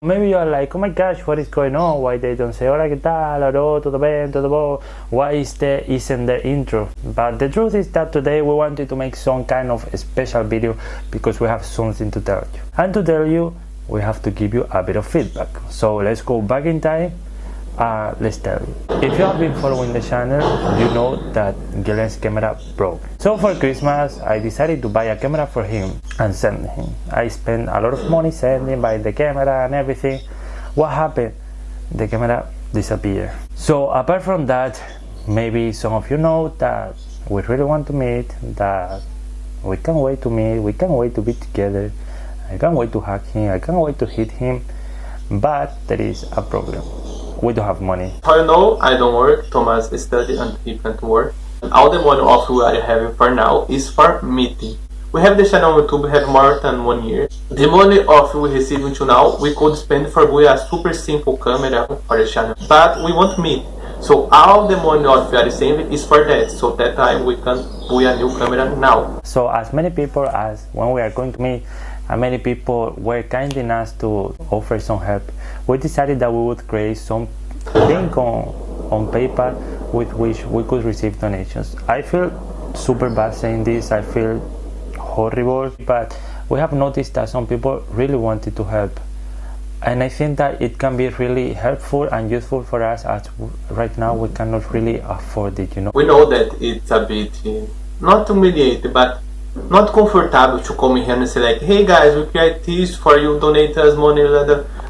Maybe you're like, oh my gosh, what is going on? Why they don't say hola, ¿qué tal? Hello, todo bien, todo bon? Why is there isn't the intro? But the truth is that today we wanted to make some kind of special video because we have something to tell you. And to tell you, we have to give you a bit of feedback. So let's go back in time uh, let's tell you. If you have been following the channel, you know that Guilherme's camera broke. So for Christmas, I decided to buy a camera for him and send him. I spent a lot of money sending, by the camera and everything. What happened? The camera disappeared. So apart from that, maybe some of you know that we really want to meet, that we can't wait to meet, we can't wait to be together. I can't wait to hug him, I can't wait to hit him, but there is a problem we don't have money. You know I don't work, Thomas study and he can't work. All the money of we are having for now is for meeting. We have the channel on YouTube have more than one year. The money of we receive until now, we could spend for buy a super simple camera for the channel. But we want meet. So all the money of we are saving is for that. So that time we can buy a new camera now. So as many people as when we are going to meet, and many people were kind enough to offer some help. We decided that we would create some link on, on PayPal with which we could receive donations. I feel super bad saying this, I feel horrible, but we have noticed that some people really wanted to help. And I think that it can be really helpful and useful for us as right now we cannot really afford it, you know. We know that it's a bit, eh, not humiliating, but not comfortable to come here and say like, hey guys, we create this for you, donate us money,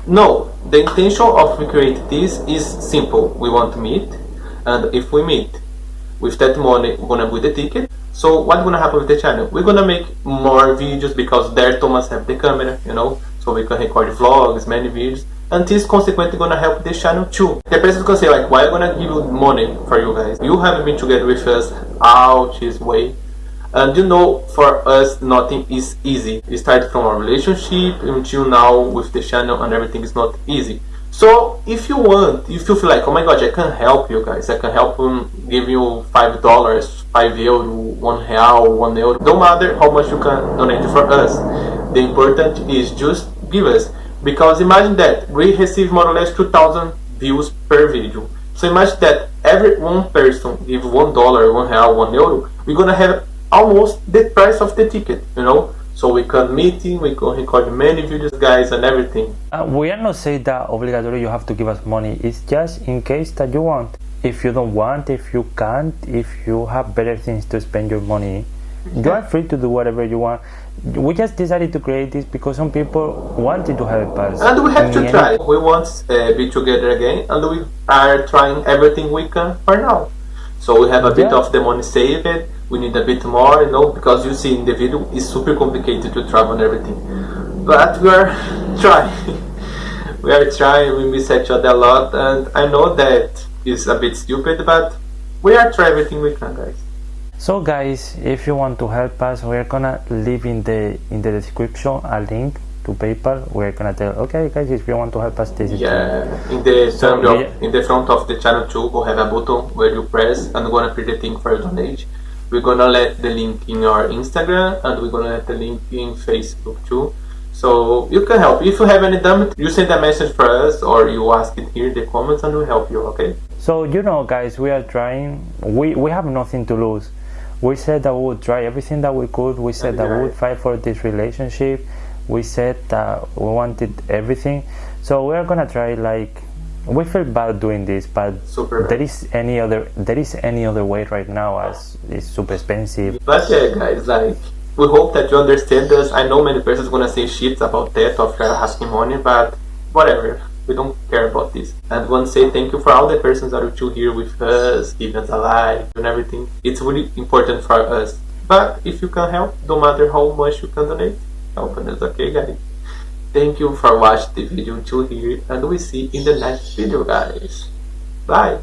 no, the intention of we create this is simple. We want to meet, and if we meet, with that money, we're gonna buy the ticket. So what's gonna happen with the channel? We're gonna make more videos because there Thomas have the camera, you know, so we can record vlogs, many videos, and this consequently gonna help the channel too. The person can say like, why I'm gonna give you money for you guys? You haven't been together with us out this way and you know for us nothing is easy. We started from our relationship until now with the channel and everything is not easy. So if you want if you feel like oh my god i can help you guys. I can help you give you five dollars five euro one real one euro. Don't matter how much you can donate for us the important is just give us. Because imagine that we receive more or less 2000 views per video. So imagine that every one person give one dollar one real one euro. We're gonna have almost the price of the ticket, you know. So we can meeting, we can record many videos, guys, and everything. Uh, we are not saying that obligatory you have to give us money. It's just in case that you want. If you don't want, if you can't, if you have better things to spend your money, you are free to do whatever you want. We just decided to create this because some people wanted to help us. And we have to try. We want to uh, be together again, and we are trying everything we can for now. So we have a bit of the money saved we need a bit more, you know, because you see in the video it's super complicated to travel and everything. But we are trying. we are trying, we miss each other a lot and I know that is a bit stupid but we are trying everything we can guys. So guys, if you want to help us, we are gonna leave in the in the description a link to PayPal. We're gonna tell, okay guys, if you want to help us, this is yeah. In the so, of, in the front of the channel too, we have a button where you press and gonna print the thing for your donation we're gonna let the link in your Instagram and we're gonna let the link in Facebook too. So you can help. If you have any damage, you send a message for us or you ask it here in the comments and we'll help you, okay? So you know guys, we are trying, we, we have nothing to lose. We said that we would try everything that we could. We said that we would fight for this relationship. We said that we wanted everything. So we're gonna try like we feel bad doing this but super there is any other there is any other way right now as it's super expensive. But yeah guys like we hope that you understand us i know many persons gonna say shit about that of asking money but whatever. We don't care about this. And want to say thank you for all the persons that are still here with us giving us a like and everything. It's really important for us. But if you can help no matter how much you can donate help us okay guys Thank you for watching the video until here and we see in the next video guys. Bye!